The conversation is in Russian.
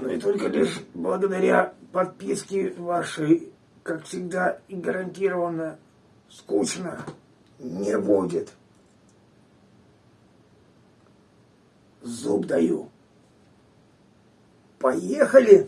Ну и только лишь благодаря подписке вашей, как всегда и гарантированно, скучно не будет. Зуб даю. Поехали!